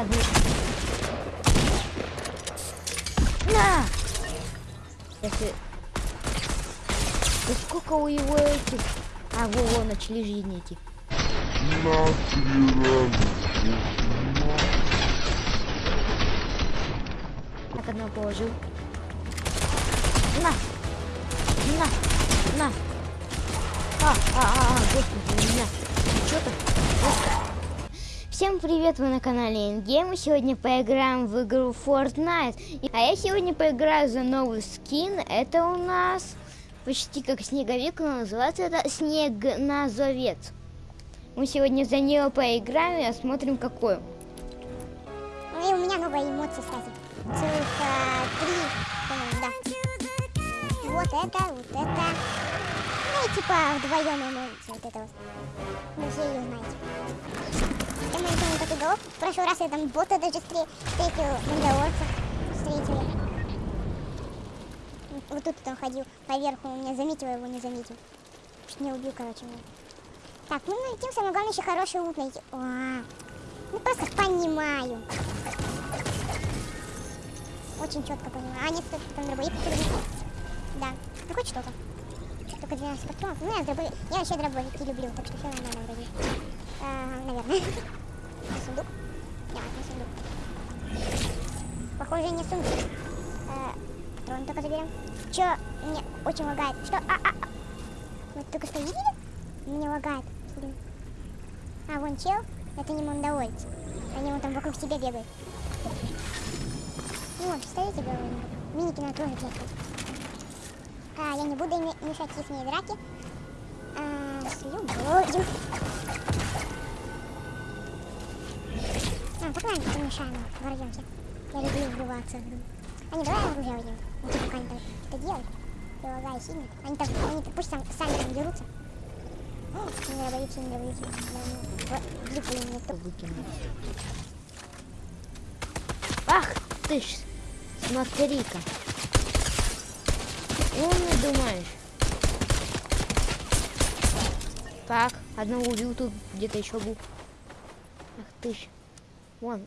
разные. На! Если... Да сколько у его этих... А, во, во, начали жизни эти. Так, одного положил. На! На! На! А, а, а, а, господи, у меня что-то... Всем привет, вы на канале Ингейм. Сегодня поиграем в игру Fortnite. А я сегодня поиграю за новый скин. Это у нас почти как снеговик, но называется это снегназовец. Мы сегодня за нее поиграем и осмотрим какой. И у меня новая эмоция, кстати. Цифра 3, по-моему, да. Вот это, вот это. Ну типа вдвоем эмоция вот это вот. Вы все ее знаете. Я мы не такой голов. В прошлый раз я там бота даже встретил, мандалорца встретили. Вот тут он ходил поверху, у меня заметил, его не заметил. Чуть не убил, короче, меня. Так, ну найдем, самое главное еще хороший лут найти. О, ну просто понимаю. Очень четко понимаю. А, нет, тут там дробовик Да, ну хоть что-то. Только 12 патронов. Ну, я, дробовик... я вообще дробовики люблю, так что все нормально вроде. А, наверное. сундук? Нет, не сундук. Похоже, не сундук. А, патроны только заберем. Че, мне очень лагает. Что? А, а, а. Вы только что видели? Мне лагает. Блин. А, вон чел. Это не мандалойцы. Они вон там вокруг себя бегают. Ну вот, представляете, говорю, миники на тоже бегают. А, я не буду мешать их драки. А, с любовью. А, погнали, помешаем, ворвемся. Я люблю врываться. А не, давай оружие возьмем. Ну, пока они там что делают. Прилагая сильно. Они там, они пусть сам, сами там дерутся. Не дробовики, не ну, влипли мне. Выкинул. Ах ты ж, смотри-ка. Умный думаешь. Так, одного убил, тут где-то еще был. Ах ты ж. Вон.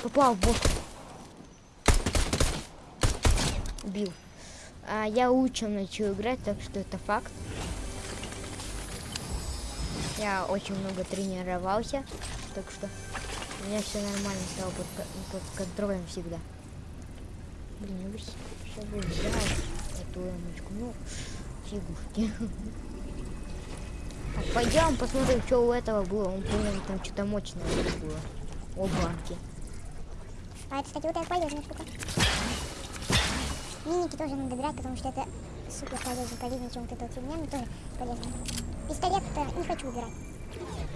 Попал в бок. Убил. А, я лучше начал играть, так что это факт. Я очень много тренировался, так что у меня все нормально стало под, под контролем всегда. Блин, я бы сейчас бы взял эту эмочку. Ну, фигушки. Так, пойдем посмотрим, что у этого было. Он, по-моему, там что-то мощное было. О, банки. А это, кстати, вот это полезная штука. Миники тоже надо брать, потому что это супер полезно, полезнее, чем вот эта вот фигня, но тоже полезно. Пистолет-то не хочу убирать.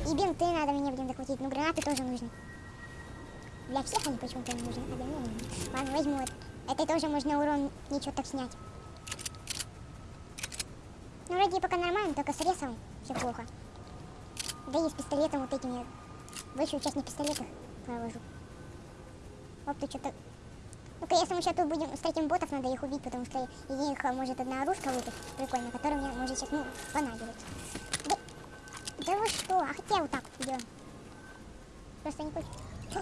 И бинты надо мне, блин, захватить, но гранаты тоже нужны. Для всех они почему-то не нужны, а для меня не нужны. Ладно, возьму это. Это тоже можно урон ничего так снять. Ну, вроде пока нормально, только с ресом все плохо. Да и с пистолетом вот этим я большую часть на пистолетах провожу. Оп, ты что-то... Ну-ка, если мы сейчас тут будем встретим ботов, надо их убить, потому что из них может одна оружка выпасть, прикольно, которая мне может сейчас, ну, понадобится. Да, да вы что? А хотя вот так идем. Просто не хочет.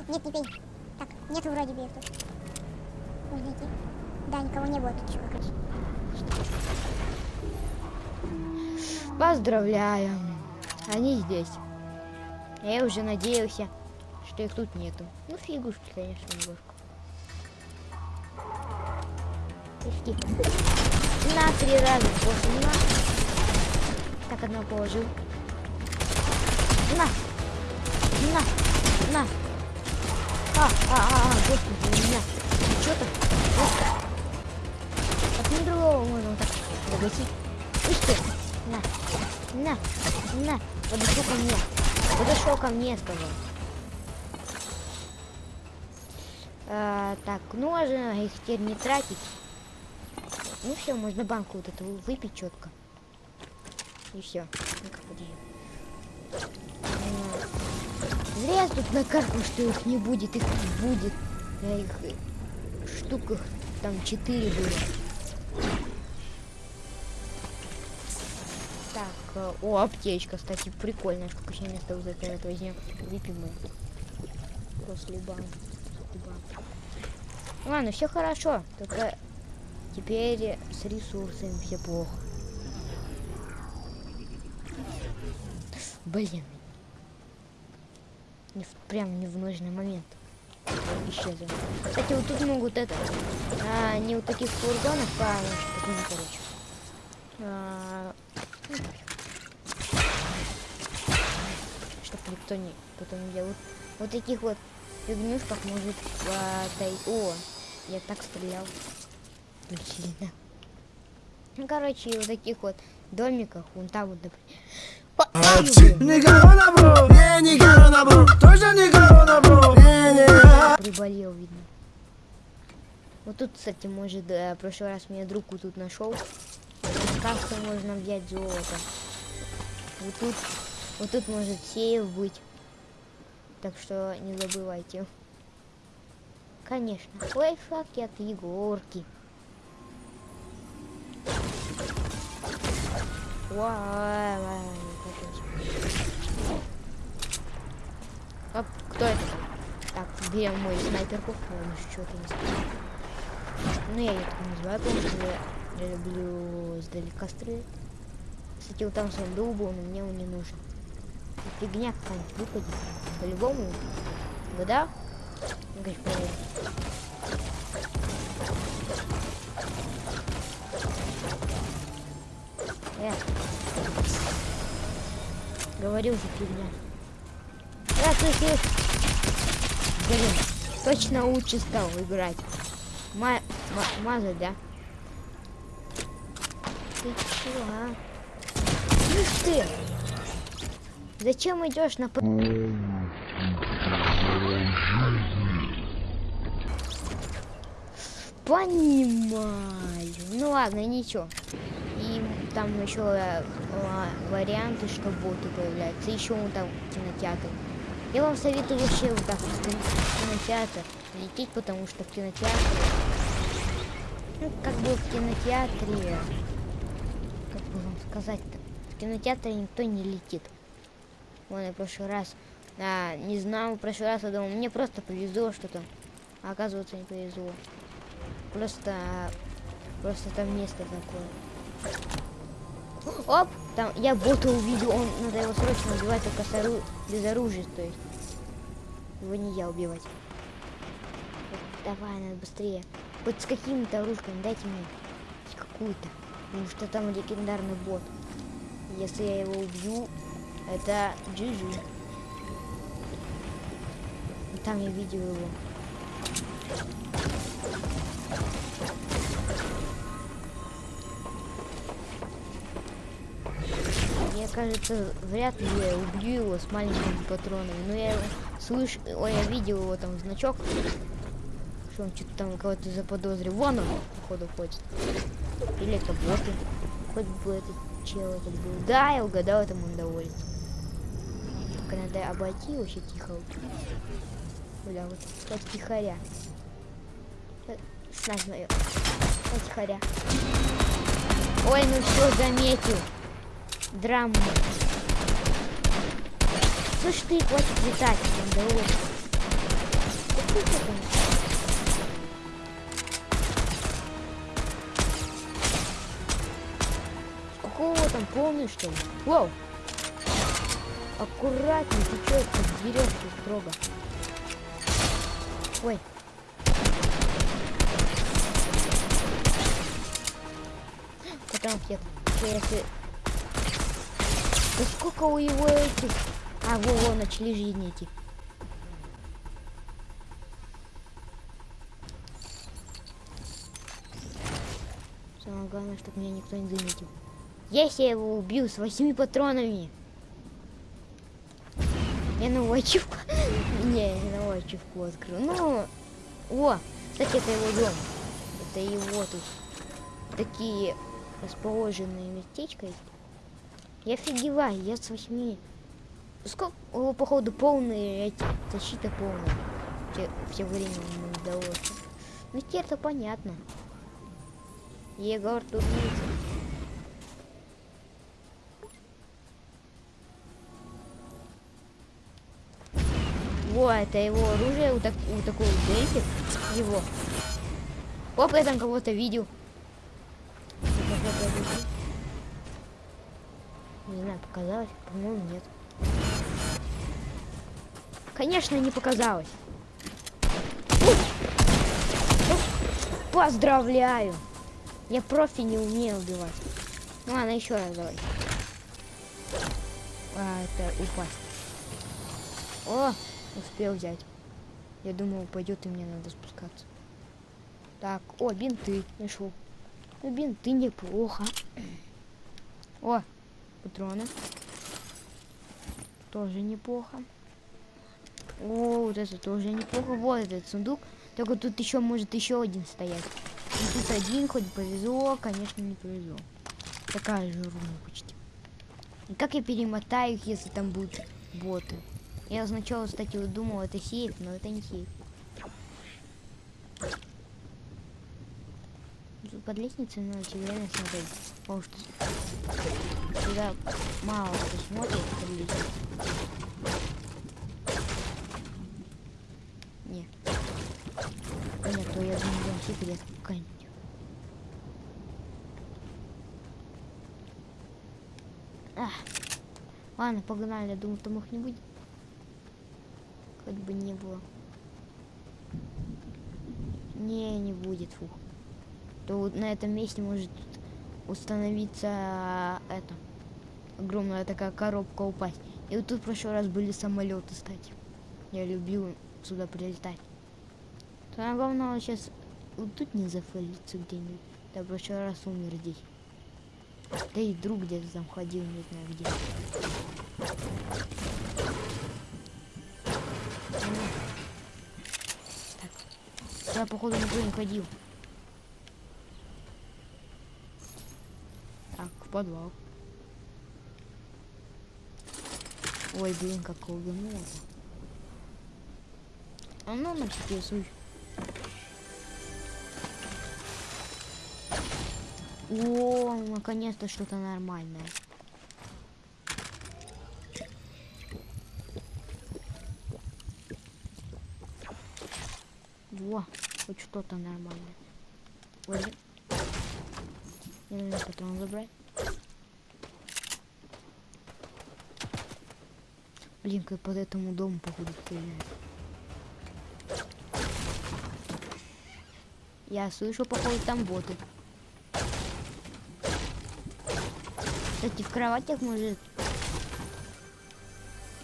Нет, не пей. Так, нет вроде бы тут. Идти. Да, никого не было короче. Поздравляю. Они здесь. Я уже надеялся, что их тут нету. Ну, фигушки, конечно, немножко. Пушки. На три раза. На. Так, одного положил. На. На. На. А, а, а, а, господи, у меня что-то. От не другого можно вот так загасить. Ишь ты. На. На. На. Подошел ко мне. Подошел ко мне, сказал. А, так, ну можно их теперь не тратить. Ну все, можно банку вот эту выпить четко. И все. Ну-ка, подожди. Зря я тут накаркал, что их не будет, их будет. На их штуках там 4 было. Так, э, о, аптечка, кстати, прикольная. Сколько еще места вот это вот возьмем. Выпьем мы. после банка. Ладно, все хорошо. Только теперь с ресурсами все плохо. Блин. Не в- прям не в нужный момент. Исчезла. Кстати, вот тут могут это. А, не у таких фургонов, а ну, короче. А, чтоб никто не потом не делал. Вот таких вот фигнюшках может потай- О, я так стрелял. Блин. Ну, короче, вот таких вот домиках, вон там вот, например. Не корона, бро, не, не корона, бро, тоже не корона, бро, не, не. приболел, видно. Вот тут, кстати, может, э, в прошлый раз меня друг вот тут нашел. Каской можно взять золото. Вот тут, вот тут может сейф быть. Так что не забывайте. Конечно, лайфхаки от Егорки. Ва- Оп, кто это? Так, берем мою снайперку. Ну что-то не сказал. Ну, я ее так называю, потому что я, я люблю издалека стрелять. Кстати, вот там сундук был, но мне он не нужен. Фигня какая-нибудь выпадет. По-любому. Конечно, проверим. Э. Говорил же фигня. Да, слышишь? Блин, точно лучше стал играть. Ма ма- мазать, да? Ты чего, а? Слышь ты! Зачем идешь на... Понимаю. Ну ладно, ничего. И там еще э, ва- варианты, что боты появляются. Еще вон там кинотеатр. Я вам советую вообще вот так вот в кин- в кинотеатр лететь, потому что в кинотеатре, ну, как бы в кинотеатре, как бы вам сказать-то, в кинотеатре никто не летит. Вон я в прошлый раз, а, не знал, в прошлый раз я думал, мне просто повезло что-то, а оказывается не повезло. Просто, просто там место такое. Оп, там я бота увидел, он надо его срочно убивать только без оружия, то есть. Его не я убивать. Давай, надо быстрее. Вот с какими-то оружками дайте мне хоть какую-то. Потому что там легендарный бот. Если я его убью, это GG. Там я видел его. Я, кажется, вряд ли я убью его с маленькими патронами. Но я его слышу, ой, я видел его там значок, что он что-то там кого-то заподозрил. Вон он, походу, ходит. Или это боты. Хоть бы этот чел этот был. Да, я угадал, это мандалорец. Только надо обойти вообще тихо. Бля, вот, вот тихоря. Снать мою. Вот тихоря. Ой, ну все, заметил. Драма. Слышь ты, хватит летать, там? Какого там полный что ли? Воу! Аккуратней, ты чё, как дерёшься строго. Ой. Потом я, если... Да сколько у его этих... А, во, во, начали жизни идти. Самое главное, чтобы меня никто не заметил. Если я его убью с восьми патронами. Я новую ачивку. Не, я новую ачивку открыл. Ну, о, кстати, это его дом. Это его тут такие расположенные местечко. Я офигеваю, я с восьми. Сколько, походу, полные эти, защита полная. Все, все время ему удалось. Ну, теперь это понятно. Егор тут Во, это его оружие, у, так, у такого дельфи. Его. Оп, я там кого-то видел. Не знаю, показалось? По-моему, нет. Конечно, не показалось. Поздравляю! Я профи не умею убивать. Ну ладно, еще раз давай. А, это упасть. О, успел взять. Я думал, упадет и мне надо спускаться. Так, о, бинты нашел. Ну, бинты неплохо. О, патроны. Тоже неплохо. О, вот это тоже неплохо. Вот этот сундук. Только тут еще может еще один стоять. И тут один, хоть повезло, конечно, не повезло. Такая же руна почти. И как я перемотаю их, если там будут боты? Я сначала, кстати, вот думал, это сейф, но это не сейф. Под лестницей надо реально смотреть. Потому что сюда мало кто смотрит под лестницей. Не. Нет, то там секрет какая-нибудь. Ах. Ладно, погнали. Я думаю, там их не будет. Хоть бы не было. Не, не будет, фух. То вот на этом месте может установиться это огромная такая коробка упасть. И вот тут в прошлый раз были самолеты, кстати. Я любил сюда прилетать. Самое главное сейчас вот тут не зафейлиться где-нибудь. В прошлый раз умер здесь. Да и друг где-то там ходил, не знаю где. Так. Я походу никто не ходил. Так, в подвал. Ой, блин, как лагануло. А ну на всякий случай. О, наконец-то что-то нормальное. Во, хоть что-то нормальное. Ой, мне надо патрон забрать. Блин, как под этому дому походу стреляют. Я слышу, походу, там боты. Кстати, в кроватях может...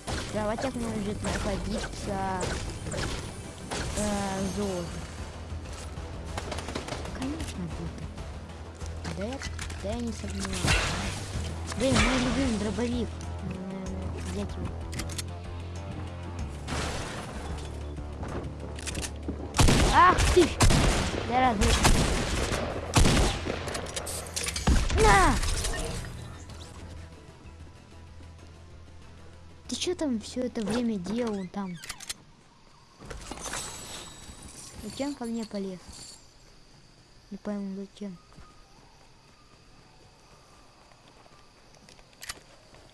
В кроватях может находиться э, золото. Конечно, боты. Да я, да я не сомневаюсь. Блин, мой любимый дробовик. Взять его. Ах ты! Да разве... На! Что там все это время делал там? Зачем ко мне полез? Не пойму зачем.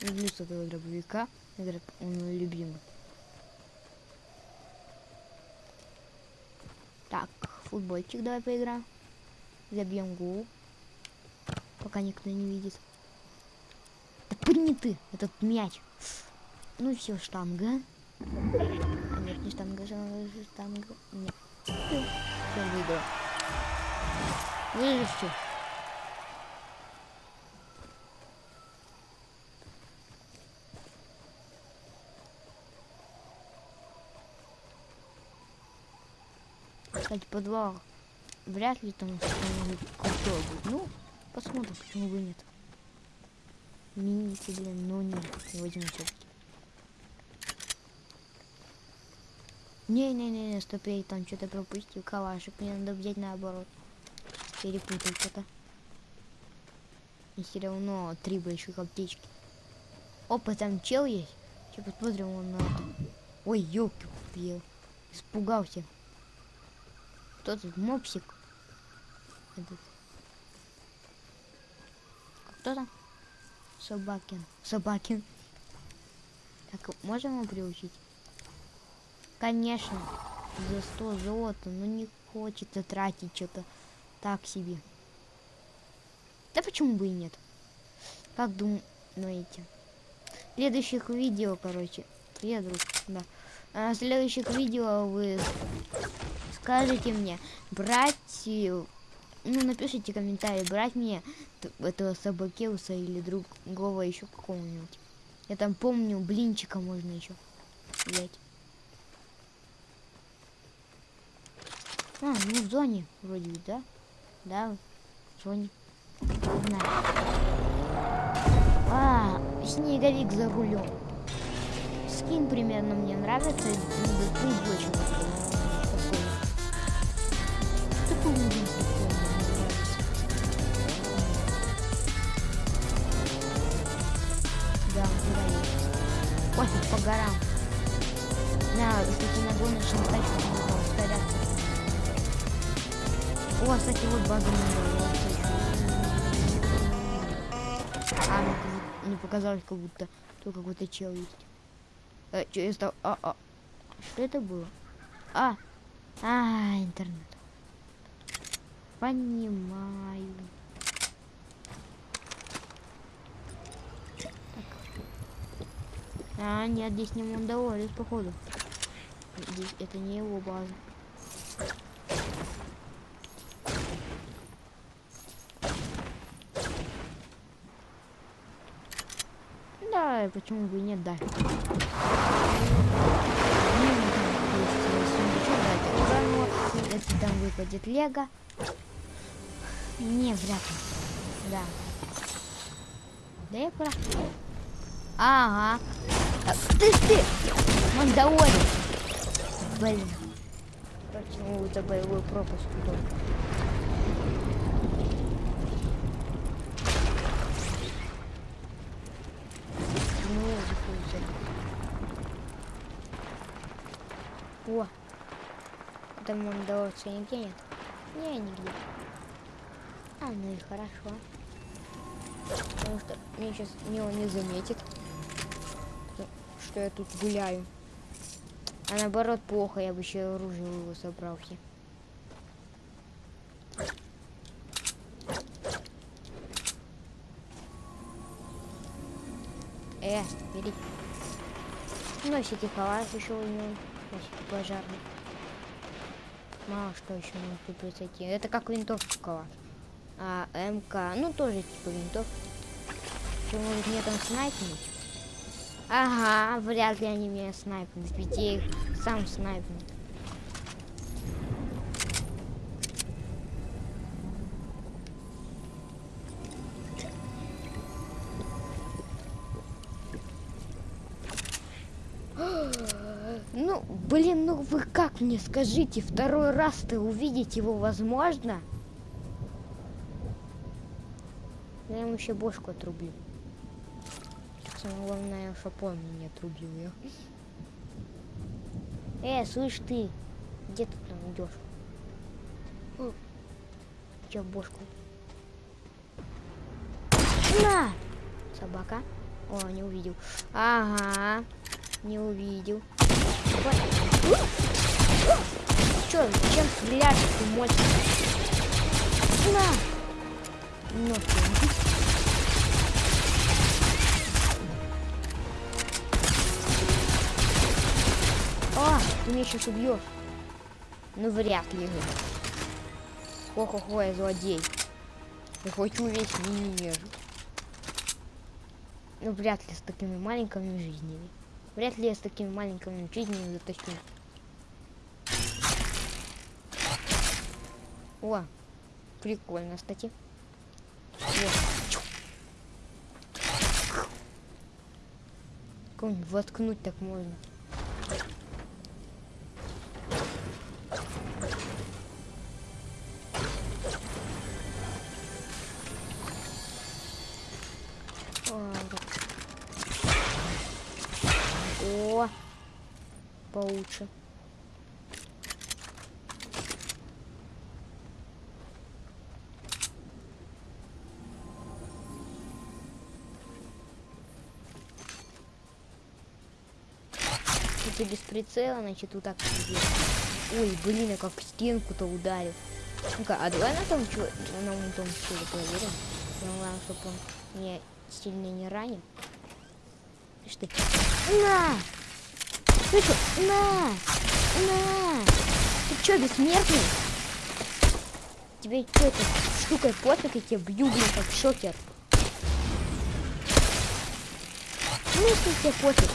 Люблю с этого дробовика. Это он мой любимый. Так, футбольчик давай поиграем. Забьем гол. Пока никто не видит. Да пырни ты, этот мяч. Ну все, штанга. А нет, не штанга, штанга. Нет. Все, выиграл. Выиграл все. Кстати, подвал вряд ли там что-нибудь крутое будет. Ну, посмотрим, почему бы нет. Мини блин, но нет, не возьму все-таки. Не-не-не, стоп, я там что-то пропустил. Калашик, мне надо взять наоборот. Перепутал что-то. И все равно три больших аптечки. Опа, там чел есть. Сейчас посмотрим, он на... Ой, елки, я испугался. Кто тут? Мопсик. Этот. Кто там? Собакин. Собакин. Так, можем его приучить? Конечно, за 100 золота, но не хочется тратить что-то так себе. Да почему бы и нет? Как думаете? Следующих видео, короче, я друг, да. А следующих видео вы скажете мне, брать, э, ну, напишите комментарий, брать мне этого собакеуса или другого еще какого-нибудь. Я там помню, блинчика можно еще взять. А, ну в зоне вроде да? Да, в зоне. Не. А, снеговик за рулем. Скин примерно мне нравится. Пусть очень такой. Такой нравится. Да, он. Пофиг, по горам. На, кстати, на гоночную тачку можно ускоряться. О, кстати, вот база. А, мне как- не показалось, как будто тут какой-то чел есть. Э, чё я стал? А, а. Что это было? А, а, интернет. Понимаю. Так. А, нет, здесь не Мандалорец, походу. Здесь это не его база. Да, почему бы и нет, да. Это. Если там выпадет лего. Не, вряд ли. Да. Да я прав. Ага. А, Ты ты! Мандалорец! Блин. Почему это боевой пропуск тут? О! Там мандалорца нигде нет? Не, нигде. А, ну и хорошо. Потому что мне сейчас не он не заметит, что- я тут гуляю. А наоборот плохо, я бы еще оружие его собрал все. Э, бери. Носики калаш еще у него. Пожарный. Мало что еще может тут произойти. Это как винтовка калаш. А МК, ну тоже типа винтовка. Что может мне там снайпнуть? Ага, вряд ли они меня снайпнут, ведь я их сам снайпну. Скажите, второй раз-то увидеть его возможно? Я ему еще бошку отрублю. Самое главное, чтобы он мне не отрубил ее. Э, слышь ты, где ты там идешь? Че бошку? На! Собака. О, не увидел. Ага, не увидел. Че, чем стреляешь, ты мощный? На! Ну. А, ты меня сейчас убьешь. Ну, вряд ли. Хо-хо-хо, я злодей. Я хочу весь мир. Ну, вряд ли с такими маленькими жизнями. Вряд ли я с такими маленькими жизнями затащу. О, прикольно, кстати. Как воткнуть так можно? Если без прицела, значит вот так. Ой, блин, я как стенку-то ударил. Ну-ка, а давай на том чё, на том чудо проверим. Самое главное, чтобы он меня сильно не. Ты что? На! Ты что? На! На! Ты чё, бессмертный? Тебе что это штукой пофиг, я тебя бью, блин, как шокер. Ну, если тебе пофиг.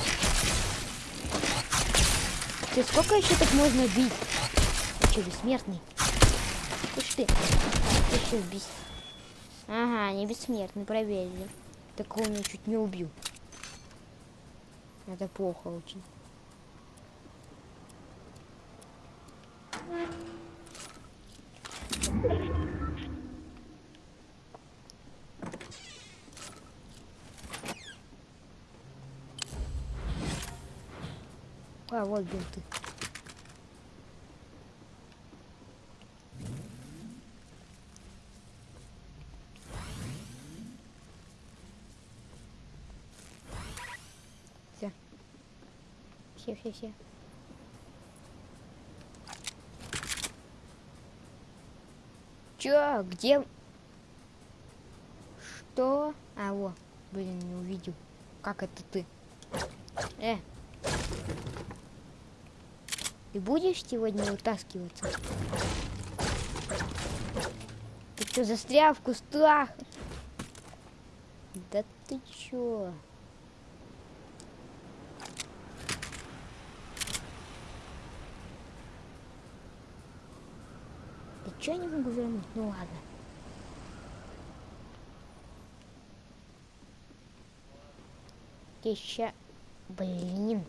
Ты сколько еще так можно бить? Ты что, бессмертный? Слышь ты, ты что, бес... Ага, не бессмертный, проверили. Такого меня чуть не убил. Это плохо очень. А, вот бинты. Все. Все, все, все. Чё? Где? Что? А, во. Блин, не увидел. Как это ты? Э. Ты будешь сегодня вытаскиваться? Ты что, застрял в кустах? Да ты чё? Да чё не могу вернуть? Ну ладно. Еще... Блин.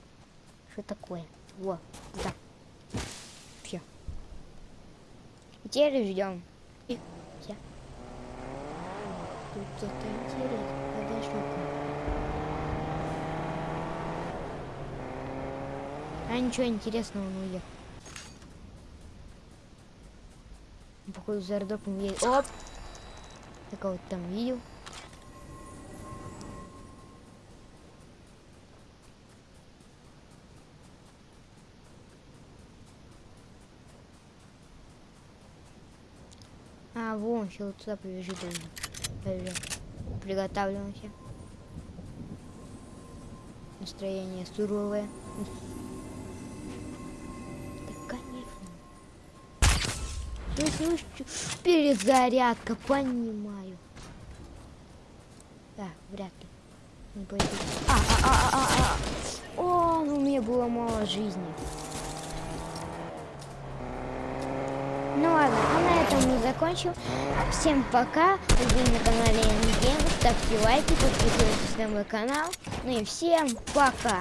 Что такое? Во, да. Все. Теперь ждем. Тут что-то интересно. Подожди-ка. А ничего интересного не уехал. Походу за аэродропом едет. Оп! Я кого-то там видел. Вон, еще вот сюда побежит. Приготавливаемся. Настроение суровое. Да, конечно. Слышишь? Перезарядка, понимаю. Да, вряд ли. Не. А, а, а, а, а, а. О, ну у меня было мало жизни. Ну ладно, а на этом мы закончим. Всем пока. Вы на канале Endgame. Ставьте лайки, подписывайтесь на мой канал. Ну и всем пока.